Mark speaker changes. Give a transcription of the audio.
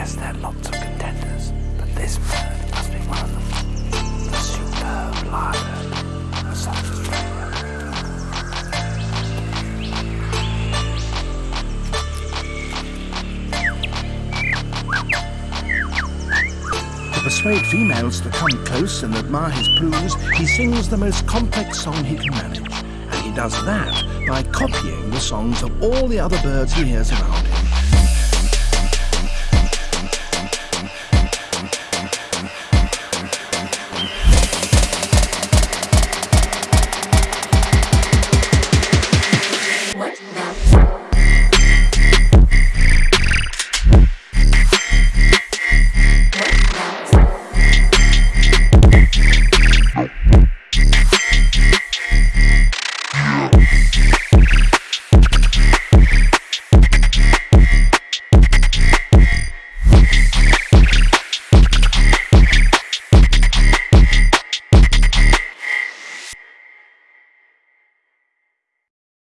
Speaker 1: guess there are lots of contenders, but this bird must be one of them. The superb lyrebird of South Australia. To persuade females to come close and admire his plumes, he sings the most complex song he can manage. And he does that by copying the songs of all the other birds he hears around him.